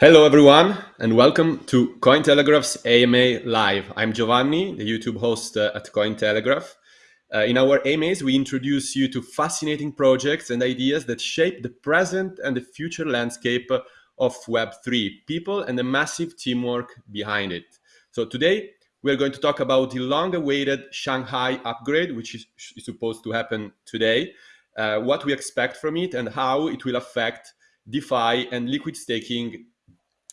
Hello, everyone, and welcome to Cointelegraph's AMA Live. I'm Giovanni, the YouTube host uh, at Cointelegraph. Uh, in our AMAs, we introduce you to fascinating projects and ideas that shape the present and the future landscape of Web3, people and the massive teamwork behind it. So today, we're going to talk about the long-awaited Shanghai upgrade, which is, is, supposed to happen today, uh, what we expect from it, and how it will affect DeFi and liquid staking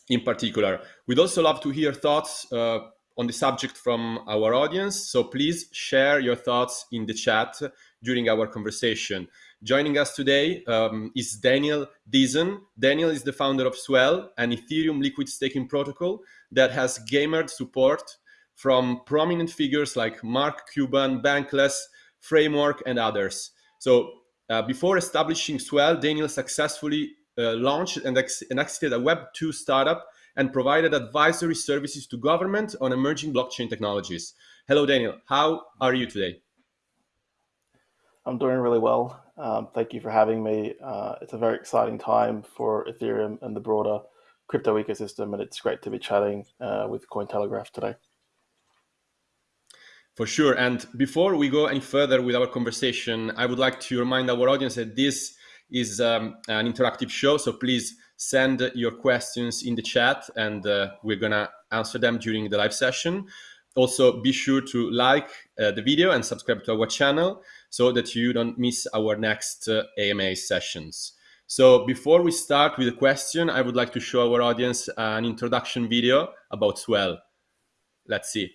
in particular. We'd also love to hear thoughts uh, on the subject from our audience. So please share your thoughts in the chat during our conversation. Joining us today um, is Daniel Dizon. Daniel is the founder of Swell, an Ethereum liquid staking protocol that has gamered support from prominent figures like Mark Cuban, Bankless, Framework, and others. So uh, before establishing Swell, Daniel successfully launched and, ex and exited a Web2 startup and provided advisory services to government on emerging blockchain technologies. Hello, Daniel. How are you today? I'm doing really well. Um, thank you for having me. Uh, it's a very exciting time for Ethereum and the broader crypto ecosystem, and it's great to be chatting uh, with Cointelegraph today. For sure. And before we go any further with our conversation, I would like to remind our audience that this is um, an interactive show. So please send your questions in the chat and uh, we're gonna answer them during the live session. Also, be sure to like uh, the video and subscribe to our channel so that you don't miss our next uh, AMA sessions. So before we start with a question, I would like to show our audience an introduction video about Swell. Let's see.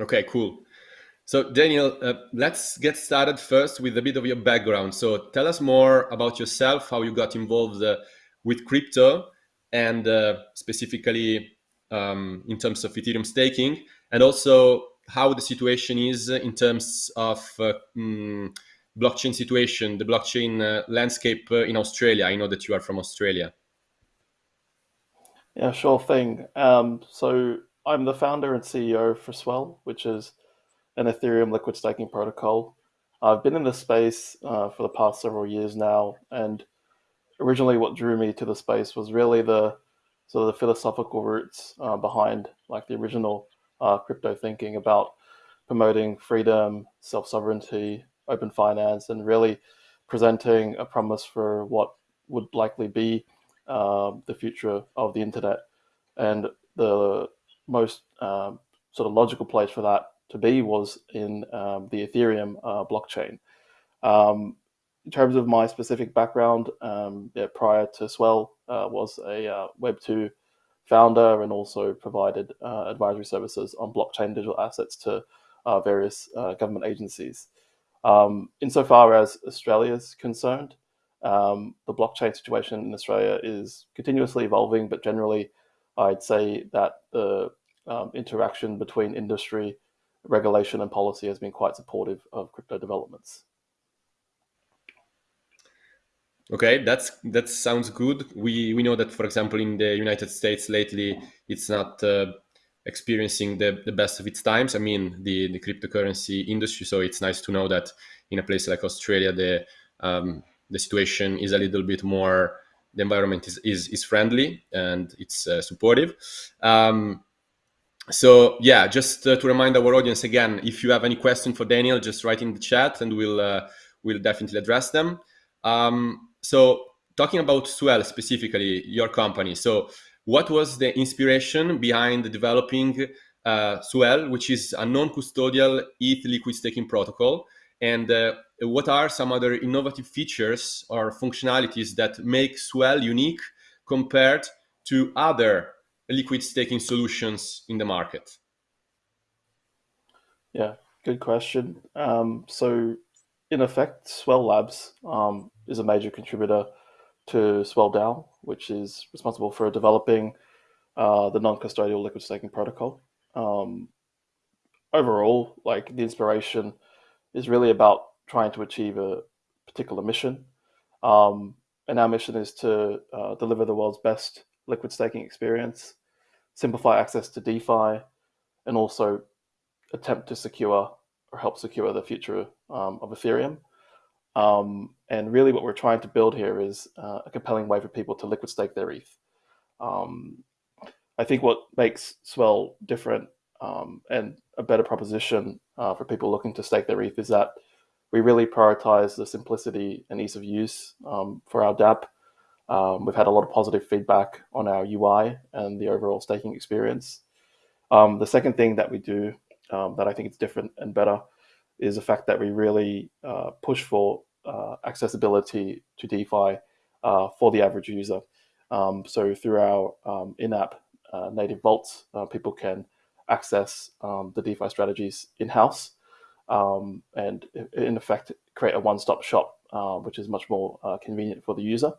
Okay, cool. So Daniel, uh, let's get started first with a bit of your background. So tell us more about yourself, how you got involved uh, with crypto and uh, specifically um, in terms of Ethereum staking and also how the situation is in terms of mm, blockchain situation, the blockchain uh, landscape uh, in Australia. I know that you are from Australia. Yeah, sure thing. Um, so I'm the founder and CEO for Swell, which is an Ethereum liquid staking protocol. I've been in this space uh, for the past several years now, and originally what drew me to the space was really the sort of the philosophical roots uh, behind like the original uh, crypto thinking about promoting freedom, self-sovereignty, open finance, and really presenting a promise for what would likely be uh, the future of the internet. And the most um, sort of logical place for that to be was in um, the Ethereum uh, blockchain. Um, in terms of my specific background, um, yeah, prior to Swell, uh, was a uh, Web2 founder and also provided uh, advisory services on blockchain digital assets to uh, various uh, government agencies. Um, insofar as Australia is concerned, um, the blockchain situation in Australia is continuously evolving, but generally I'd say that the um, interaction between industry, regulation, and policy has been quite supportive of crypto developments. Okay, that's that sounds good. We we know that, for example, in the United States lately, it's not uh, experiencing the, the best of its times. I mean, the the cryptocurrency industry. So it's nice to know that in a place like Australia, the um, the situation is a little bit more the environment is, is, is friendly and it's uh, supportive. Um, so yeah, just uh, to remind our audience again, if you have any question for Daniel, just write in the chat and we'll, uh, we'll definitely address them. Um, so talking about Swell specifically, your company. So what was the inspiration behind developing uh, Swell, which is a non-custodial ETH liquid staking protocol? And uh, what are some other innovative features or functionalities that make Swell unique compared to other liquid staking solutions in the market? Yeah, good question. Um, so, in effect, Swell Labs um, is a major contributor to Swell DAO, which is responsible for developing uh, the non-custodial liquid staking protocol. Um, overall, like the inspiration is really about trying to achieve a particular mission. Um, and our mission is to uh, deliver the world's best liquid staking experience, simplify access to DeFi, and also attempt to secure or help secure the future um, of Ethereum. Um, and really, what we're trying to build here is uh, a compelling way for people to liquid stake their ETH. Um, I think what makes Swell different um, and a better proposition uh, for people looking to stake their ETH is that we really prioritize the simplicity and ease of use um, for our dApp. Um, we've had a lot of positive feedback on our UI and the overall staking experience. Um, the second thing that we do um, that I think is different and better is the fact that we really uh, push for uh, accessibility to DeFi uh, for the average user. Um, so through our um, in-app uh, native vaults, uh, people can access the DeFi strategies in-house um, and in effect create a one-stop shop, uh, which is much more convenient for the user.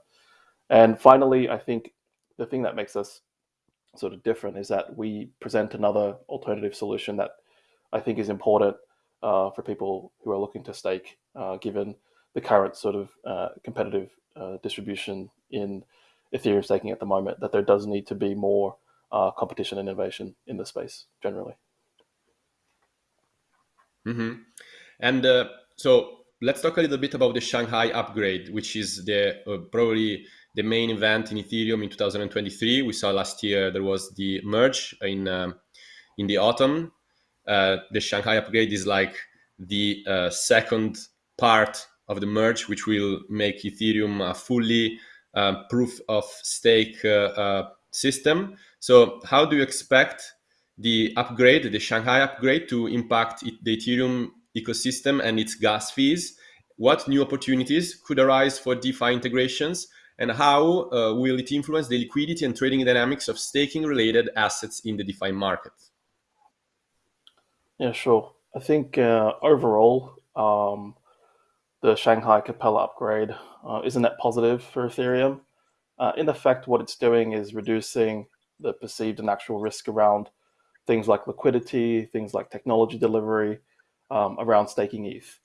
And finally, I think the thing that makes us sort of different is that we present another alternative solution that I think is important uh, for people who are looking to stake, uh, given the current sort of uh, competitive uh, distribution in Ethereum staking at the moment, that there does need to be more uh, competition and innovation in the space generally. Mm-hmm. And uh, so let's talk a little bit about the Shanghai upgrade, which is the probably the main event in Ethereum in 2023. We saw last year there was the merge in um, in the autumn. Uh, the Shanghai upgrade is like the uh, second part of the merge, which will make Ethereum a fully uh, proof of stake uh, uh, system. So, how do you expect the upgrade, the Shanghai upgrade, to impact the Ethereum ecosystem and its gas fees? What new opportunities could arise for DeFi integrations? and how uh, will it influence the liquidity and trading dynamics of staking related assets in the DeFi market? Yeah, sure. I think uh, overall, um, the Shanghai Capella upgrade uh, is a net positive for Ethereum. Uh, in effect, what it's doing is reducing the perceived and actual risk around things like liquidity, things like technology delivery, um, around staking ETH.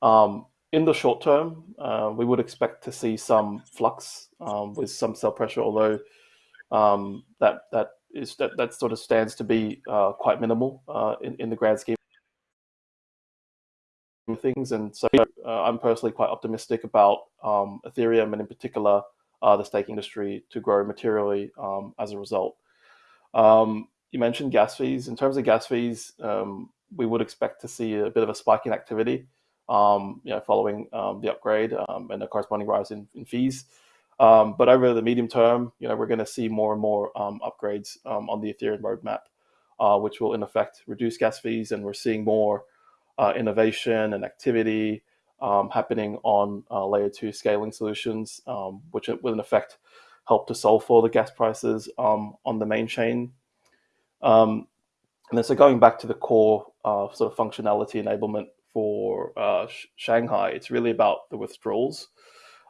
Um, in the short term, uh, we would expect to see some flux um, with some sell pressure, although um, that that is that, that sort of stands to be uh, quite minimal uh, in in the grand scheme of things. And so uh, I'm personally quite optimistic about um, Ethereum and in particular uh, the stake industry to grow materially um, as a result. Um, you mentioned gas fees. In terms of gas fees, um, we would expect to see a bit of a spike in activity um, you know, following um, the upgrade um, and the corresponding rise in, in fees. Um, but over the medium term, you know, we're going to see more and more um, upgrades on the Ethereum roadmap, uh, which will in effect reduce gas fees, and we're seeing more uh, innovation and activity happening on uh, layer two scaling solutions, which will in effect help to solve for the gas prices on the main chain. And then, so going back to the core uh, sort of functionality enablement for uh, Shanghai, it's really about the withdrawals.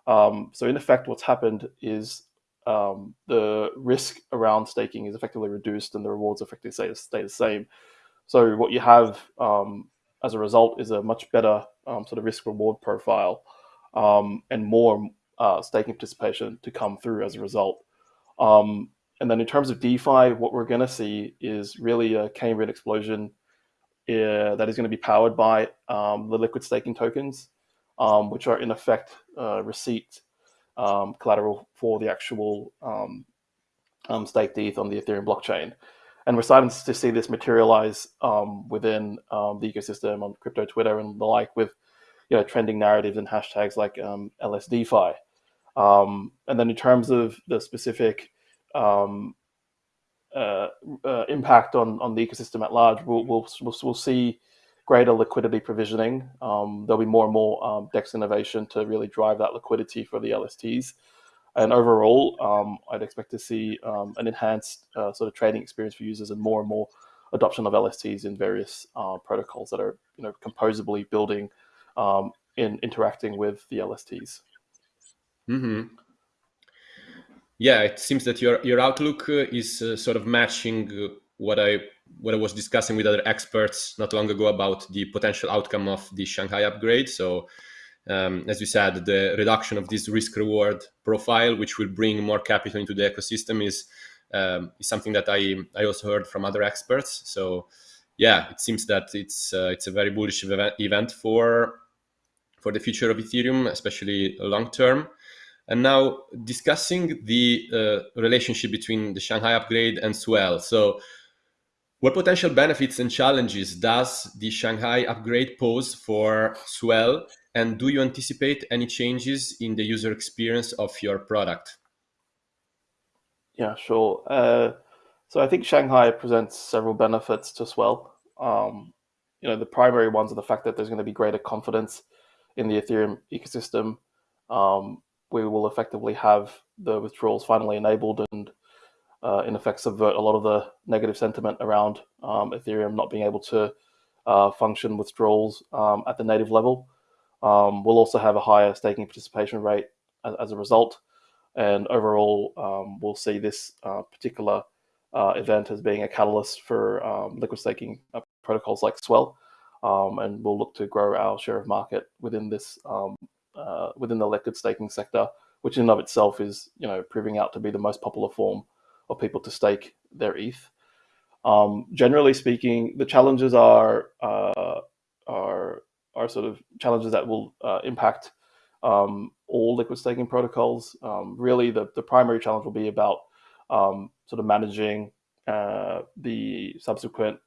Um, so in effect, what's happened is um, the risk around staking is effectively reduced and the rewards effectively stay, stay the same. So what you have um, as a result is a much better um, sort of risk reward profile um, and more uh, staking participation to come through as a result. Um, and then in terms of DeFi, what we're going to see is really a Cambrian explosion uh, that is going to be powered by um, the liquid staking tokens, um, which are in effect uh, receipt um, collateral for the actual um, um, staked ETH on the Ethereum blockchain. And we're starting to see this materialize um, within the ecosystem on crypto Twitter and the like with you know, trending narratives and hashtags like LSDeFi. and then in terms of the specific um, uh, uh, impact on, on the ecosystem at large, we'll, we'll, we'll, we'll see greater liquidity provisioning. Um, there'll be more and more um, DEX innovation to really drive that liquidity for the LSTs. And overall, um, I'd expect to see um, an enhanced uh, sort of trading experience for users and more and more adoption of LSTs in various uh, protocols that are you know composably building um, in interacting with the LSTs. Mm-hmm. Yeah, it seems that your your outlook uh, is uh, sort of matching uh, what I what I was discussing with other experts not long ago about the potential outcome of the Shanghai upgrade. So, um, as you said, the reduction of this risk reward profile, which will bring more capital into the ecosystem, is um, is something that I I also heard from other experts. So, yeah, it seems that it's uh, it's a very bullish event for for the future of Ethereum, especially long term. And now discussing the uh, relationship between the Shanghai upgrade and Swell. So what potential benefits and challenges does the Shanghai upgrade pose for Swell? And do you anticipate any changes in the user experience of your product? Yeah, sure. Uh, so I think Shanghai presents several benefits to Swell. Um, you know, the primary ones are the fact that there's going to be greater confidence in the Ethereum ecosystem. Um, we will effectively have the withdrawals finally enabled and uh, in effect subvert a lot of the negative sentiment around um, Ethereum not being able to uh, function withdrawals um, at the native level. Um, we'll also have a higher staking participation rate as, as a result. And overall, um, we'll see this uh, particular uh, event as being a catalyst for um, liquid staking uh, protocols like Swell. Um, and we'll look to grow our share of market within this uh, within the liquid staking sector, which in and of itself is you know proving out to be the most popular form of people to stake their ETH. Um, generally speaking, the challenges are uh, are are sort of challenges that will uh, impact um, all liquid staking protocols. Um, really, the, the primary challenge will be about um, sort of managing uh, the subsequent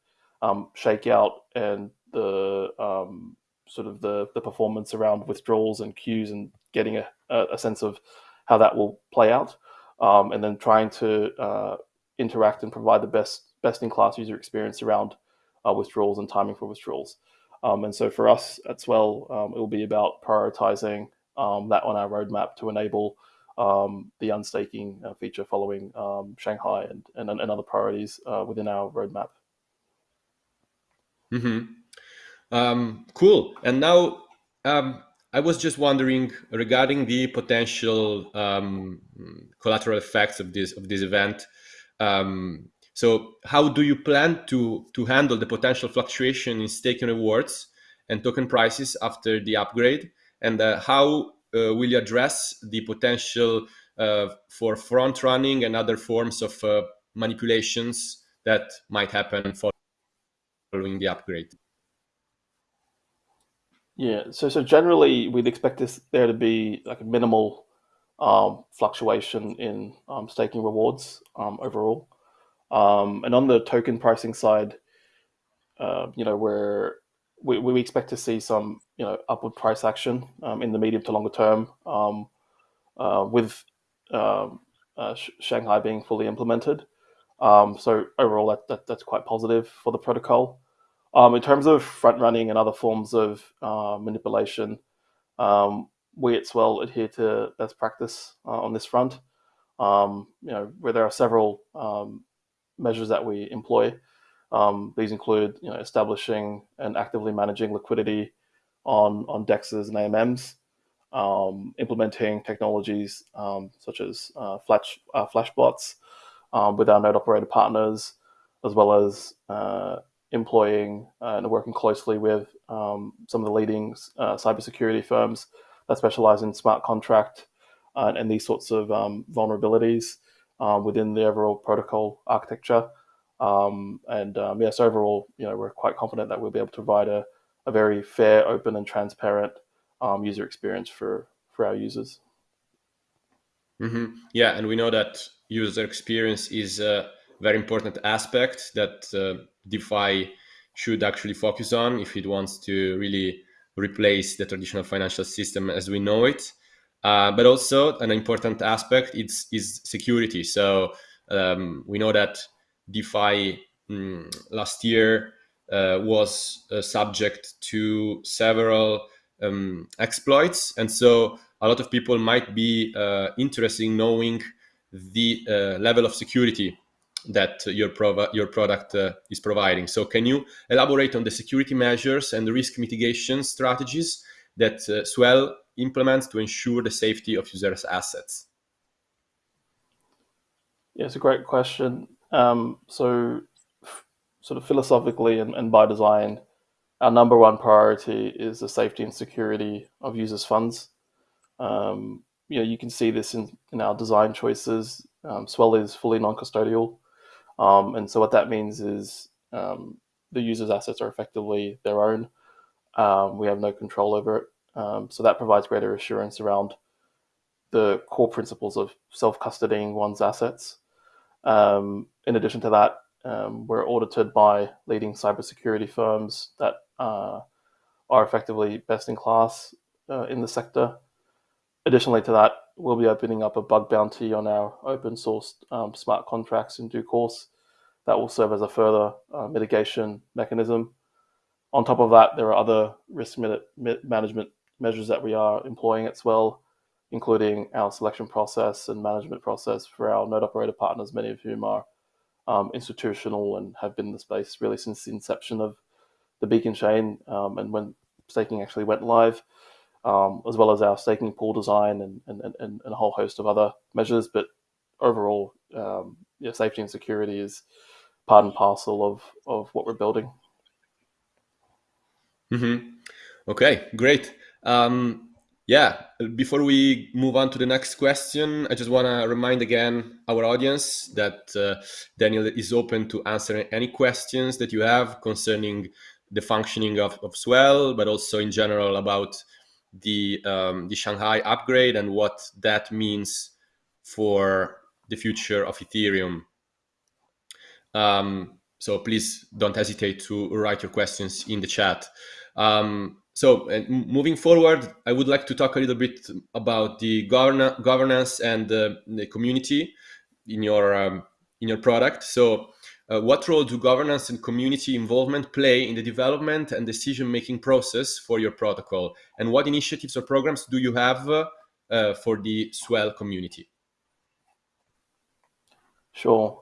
um, shakeout and the um, sort of the, the performance around withdrawals and queues and getting a, a sense of how that will play out um, and then trying to uh, interact and provide the best best in class user experience around uh, withdrawals and timing for withdrawals. Um, and so for us at Swell, um, it will be about prioritizing um, that on our roadmap to enable um, the unstaking uh, feature following um, Shanghai and, and, and, other priorities uh, within our roadmap. Mm-hmm. cool. And now um, I was just wondering regarding the potential um, collateral effects of this of this event. Um, so, how do you plan to to handle the potential fluctuation in staking rewards and token prices after the upgrade? And uh, how uh, will you address the potential uh, for front running and other forms of uh, manipulations that might happen following the upgrade? Yeah, so so generally we'd expect this there to be like a minimal um, fluctuation in um, staking rewards um, overall. Um, and on the token pricing side, uh, you know, we, we expect to see some, you know, upward price action um, in the medium to longer term um, uh, with uh, Shanghai being fully implemented. so overall, that, that, that's quite positive for the protocol. Um, in terms of front running and other forms of uh, manipulation, um, we at Swell adhere to best practice uh, on this front. Um, you know, where there are several um, measures that we employ. Um, these include, you know, establishing and actively managing liquidity on on dexes and AMMs, um, implementing technologies such as uh, flash uh, flashbots with our node operator partners, as well as uh, employing uh, and working closely with um, some of the leading uh, cybersecurity firms that specialize in smart contract uh, and these sorts of um, vulnerabilities uh, within the overall protocol architecture. Um, and um, yes, overall, you know, we're quite confident that we'll be able to provide a, a very fair, open, and transparent um, user experience for for our users. Mm-hmm. Yeah, and we know that user experience is a very important aspect that uh, DeFi should actually focus on if it wants to really replace the traditional financial system as we know it. Uh, but also an important aspect is, is security. So um, we know that DeFi um, last year uh, was uh, subject to several um, exploits. And so a lot of people might be uh, interested in knowing the uh, level of security that your, your product uh, is providing. So, can you elaborate on the security measures and the risk mitigation strategies that uh, Swell implements to ensure the safety of users' assets? Yeah, it's a great question. Um, so, sort of philosophically and, and by design, our number one priority is the safety and security of users' funds. Um, you know, you can see this in, in our design choices. Um, Swell is fully non-custodial, um, and so what that means is um, the user's assets are effectively their own. Um, we have no control over it, um, so that provides greater assurance around the core principles of self-custodying one's assets. Um, in addition to that, we're audited by leading cybersecurity firms that uh, are effectively best in class uh, in the sector. Additionally to that, we'll be opening up a bug bounty on our open source um, smart contracts in due course. That will serve as a further uh, mitigation mechanism. On top of that, there are other risk management measures that we are employing as well, including our selection process and management process for our node operator partners, many of whom are um, institutional and have been in the space really since the inception of the Beacon chain um, and when staking actually went live, um, as well as our staking pool design and, and, and, and, a whole host of other measures. But overall, um, yeah, safety and security is part and parcel of, of what we're building. Mm-hmm. Okay, great. Um, yeah, before we move on to the next question, I just want to remind again our audience that uh, Daniel is open to answer any questions that you have concerning the functioning of, of Swell, but also in general about the um, the Shanghai upgrade and what that means for the future of Ethereum. Um, so please don't hesitate to write your questions in the chat. Um, so moving forward, I would like to talk a little bit about the govern- governance and uh, the community in your um, in your product. So uh, what role do governance and community involvement play in the development and decision-making process for your protocol? And what initiatives or programs do you have uh, for the Swell community? Sure.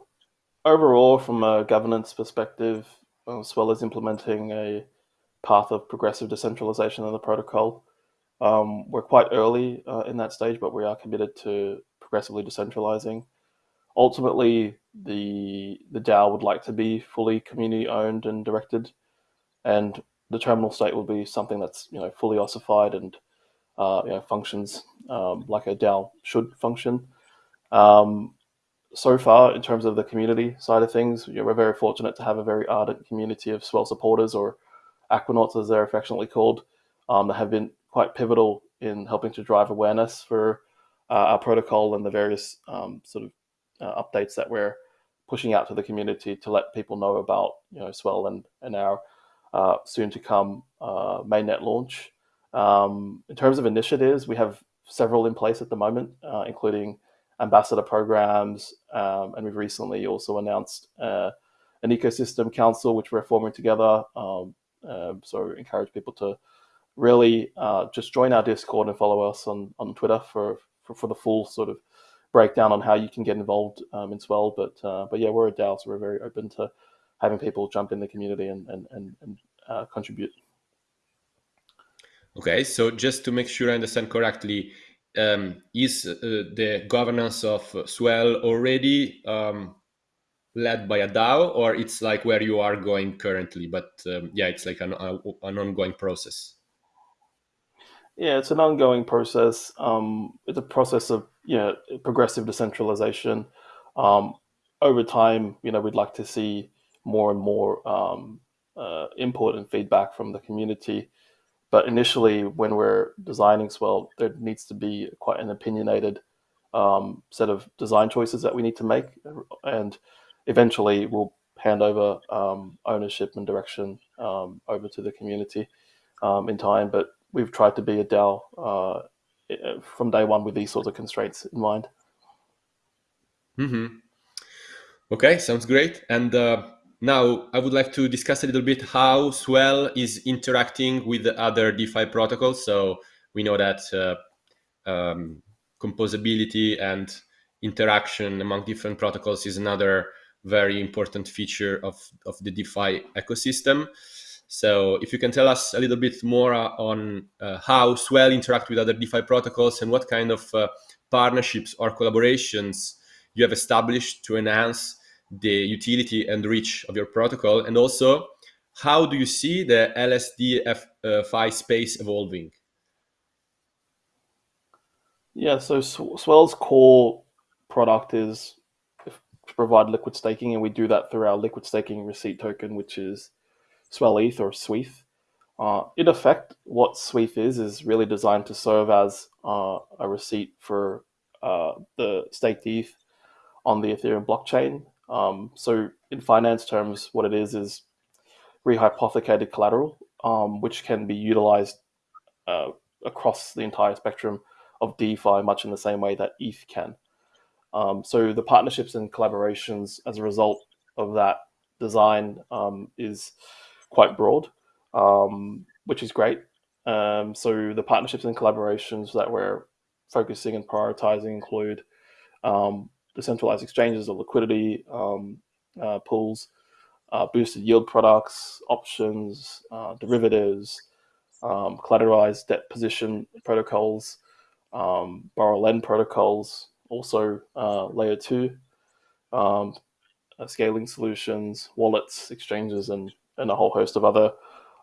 Overall, from a governance perspective, uh, Swell is implementing a path of progressive decentralization of the protocol. Um, we're quite early uh, in that stage, but we are committed to progressively decentralizing ultimately the the DAO would like to be fully community owned and directed, and the terminal state will be something that's you know fully ossified and uh, you know functions um, like a DAO should function. Um, so far, in terms of the community side of things, you know, we're very fortunate to have a very ardent community of Swell supporters, or Aquanauts as they're affectionately called, um, that have been quite pivotal in helping to drive awareness for uh, our protocol and the various um, sort of uh, updates that we're pushing out to the community to let people know about you know Swell and and our uh, soon to come uh, mainnet launch. Um, in terms of initiatives, we have several in place at the moment, uh, including ambassador programs, um, and we've recently also announced uh, an ecosystem council which we're forming together. Um, uh, so encourage people to really just join our Discord and follow us on on Twitter for for, for the full sort of breakdown on how you can get involved um, in Swell. But uh, but yeah, we're a DAO, so we're very open to having people jump in the community and and and, and uh, contribute. Okay, so just to make sure I understand correctly, um, is uh, the governance of Swell already um, led by a DAO, or it's like where you are going currently? But um, yeah, it's like an, a, an ongoing process. Yeah, it's an ongoing process. Um, it's a process of you know progressive decentralization. Um, over time, you know, we'd like to see more and more um, uh, input and feedback from the community. But initially, when we're designing Swell, there needs to be quite an opinionated um, set of design choices that we need to make, and eventually we'll hand over um, ownership and direction um, over to the community um, in time. But we've tried to be a DAO uh, from day one with these sorts of constraints in mind. Mm-hmm. Okay, sounds great. And uh, now I would like to discuss a little bit how Swell is interacting with the other DeFi protocols. So we know that uh, um, composability and interaction among different protocols is another very important feature of, of the DeFi ecosystem. So if you can tell us a little bit more uh, on uh, how Swell interact with other DeFi protocols and what kind of uh, partnerships or collaborations you have established to enhance the utility and reach of your protocol, and also how do you see the LSD-Fi space evolving? Yeah, so Swell's core product is to provide liquid staking, and we do that through our liquid staking receipt token, which is Swell ETH or swETH. Uh, in effect, what swETH is is really designed to serve as uh, a receipt for uh, the staked ETH on the Ethereum blockchain. Um, so, in finance terms, what it is is rehypothecated collateral, um, which can be utilized uh, across the entire spectrum of DeFi, much in the same way that ETH can. Um, so, the partnerships and collaborations as a result of that design um, is quite broad, um, which is great. Um, so the partnerships and collaborations that we're focusing and prioritizing include um, decentralized exchanges of liquidity um, uh, pools, uh, boosted yield products, options, uh, derivatives, um, collateralized debt position protocols, um, borrow lend protocols, also uh, layer two, uh, scaling solutions, wallets, exchanges, and and a whole host of other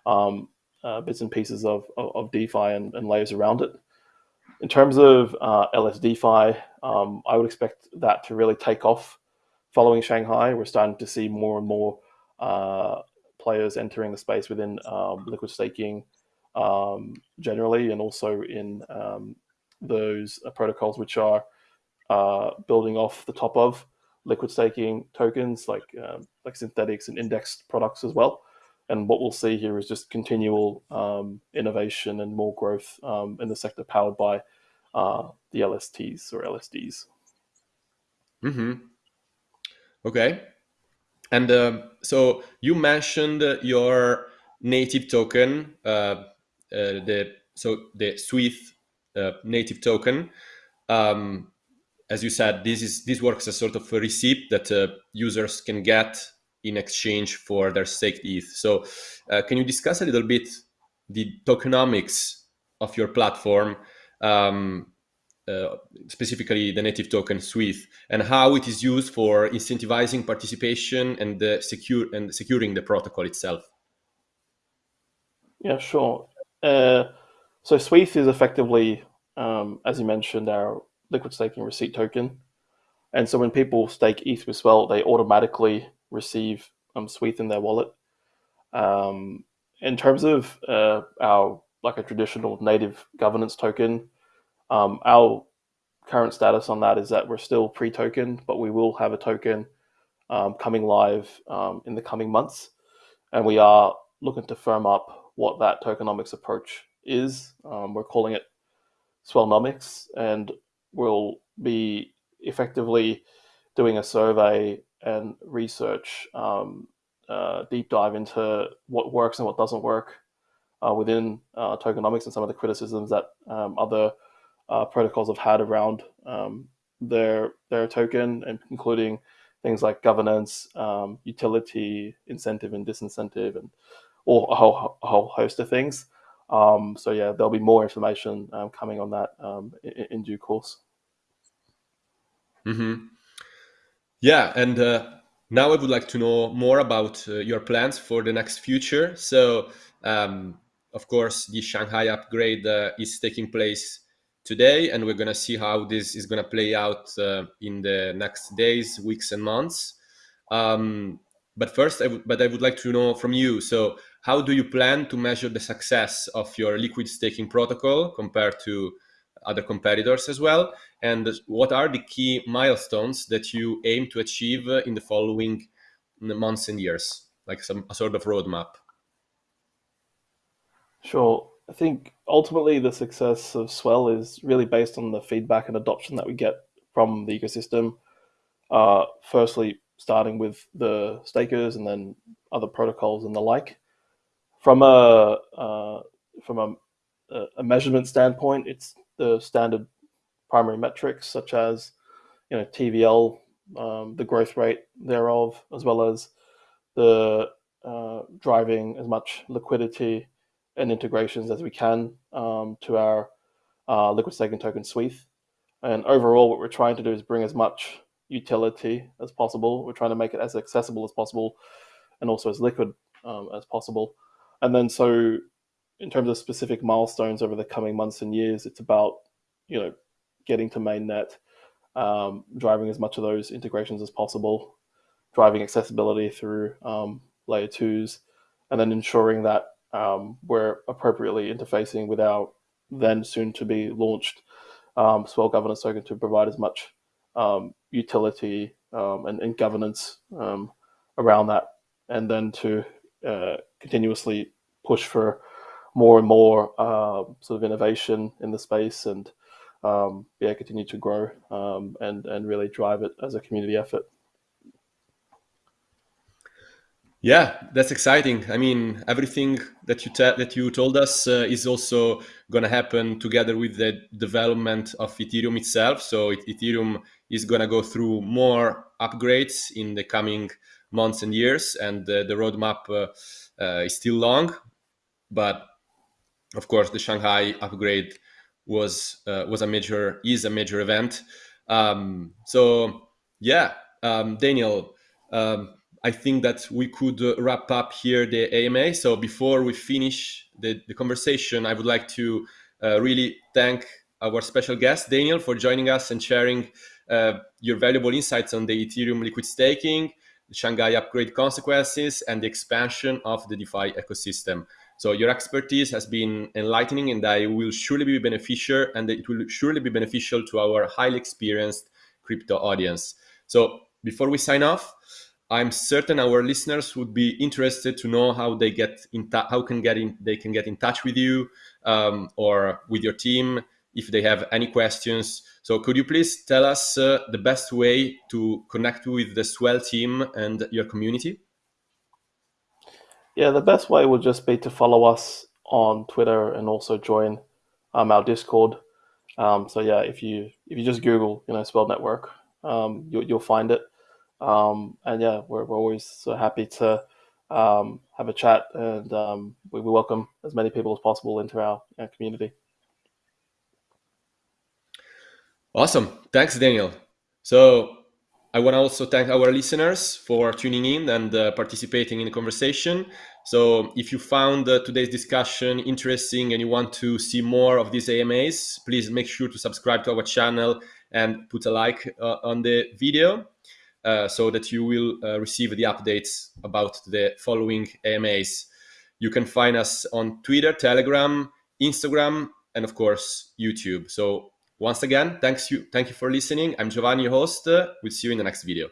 um, uh, bits and pieces of, of, of DeFi and, and, layers around it. In terms of uh, LSDFi, um, I would expect that to really take off following Shanghai. We're starting to see more and more uh, players entering the space within um, liquid staking um, generally, and also in um, those uh, protocols which are uh, building off the top of liquid staking tokens like um, like Synthetix and indexed products as well. And what we'll see here is just continual um, innovation and more growth um, in the sector powered by uh, the LSTs or LSDs. Mm-hmm. Okay. And uh, so you mentioned your native token, uh, uh the so the swETH uh, native token. Um, as you said, this is this works as sort of a receipt that uh, users can get in exchange for their staked ETH. So, uh, can you discuss a little bit the tokenomics of your platform, um, uh, specifically the native token swETH, and how it is used for incentivizing participation and the secure and securing the protocol itself? Yeah, sure. Uh, so swETH is effectively, um, as you mentioned, our liquid staking receipt token. And so when people stake ETH with Swell, they automatically receive um, swETH in their wallet. Um, in terms of uh, our like a traditional native governance token, um, our current status on that is that we're still pre-token, but we will have a token um, coming live um, in the coming months, and we are looking to firm up what that tokenomics approach is. Um, we're calling it Swellnomics, and will be effectively doing a survey and research, um, uh, deep dive into what works and what doesn't work uh, within uh, tokenomics and some of the criticisms that um, other uh, protocols have had around um, their their token, and including things like governance, um, utility, incentive, and disincentive, and or a whole, a whole host of things. Um, so yeah, there'll be more information um, coming on that in, in, due course. Mm-hmm. Yeah, and uh, now I would like to know more about uh, your plans for the next future. So, um, of course, the Shanghai upgrade uh, is taking place today, and we're gonna see how this is gonna play out uh, in the next days, weeks, and months. Um, but first, but I would like to know from you. So, how do you plan to measure the success of your liquid staking protocol compared to other competitors as well? And what are the key milestones that you aim to achieve in the following months and years, like some a sort of roadmap? Sure. I think ultimately the success of Swell is really based on the feedback and adoption that we get from the ecosystem. Uh, firstly, starting with the stakers and then other protocols and the like. From a uh, from a, a, measurement standpoint, it's the standard primary metrics such as you know TVL um, the growth rate thereof, as well as the uh, driving as much liquidity and integrations as we can um, to our uh, liquid staking token suite. And overall, what we're trying to do is bring as much utility as possible. We're trying to make it as accessible as possible and also as liquid um, as possible. And then, so in terms of specific milestones over the coming months and years, it's about you know getting to mainnet, um, driving as much of those integrations as possible, driving accessibility through um, layer twos, and then ensuring that um, we're appropriately interfacing with our then soon to be launched um, Swell governance token to provide as much um, utility um, and, and, governance around that, and then to uh, continuously push for more and more uh, sort of innovation in the space and um, yeah, continue to grow and and really drive it as a community effort. Yeah, that's exciting. I mean, everything that you that you told us uh, is also going to happen together with the development of Ethereum itself. So it, Ethereum is going to go through more upgrades in the coming months and years, and uh, the roadmap uh, uh is still long. But of course, the Shanghai upgrade was uh, was a major is a major event. Um, so yeah, um, Daniel. Um, I think that we could uh, wrap up here the AMA. So before we finish the, the conversation, I would like to uh, really thank our special guest, Daniel, for joining us and sharing uh, your valuable insights on the Ethereum liquid staking, the Shanghai upgrade consequences, and the expansion of the DeFi ecosystem. So your expertise has been enlightening and I will surely be beneficial and it will surely be beneficial to our highly experienced crypto audience. So before we sign off, I'm certain our listeners would be interested to know how they get in how can get in they can get in touch with you um, or with your team if they have any questions. So could you please tell us uh, the best way to connect with the Swell team and your community? Yeah, the best way would just be to follow us on Twitter and also join um, our Discord. Um, so yeah, if you if you just Google you know Swell Network, um, you, you'll find it. Um, and yeah, we're, we're always so happy to um, have a chat and um, we, we, welcome as many people as possible into our, our community. Awesome. Thanks, Daniel. So I want to also thank our listeners for tuning in and uh, participating in the conversation. So if you found uh, today's discussion interesting and you want to see more of these AMAs, please make sure to subscribe to our channel and put a like uh, on the video. Uh, so that you will uh, receive the updates about the following AMAs. You can find us on Twitter, Telegram, Instagram, and of course, YouTube. So once again, thanks you, thank you for listening. I'm Giovanni, your host. we'll see you in the next video.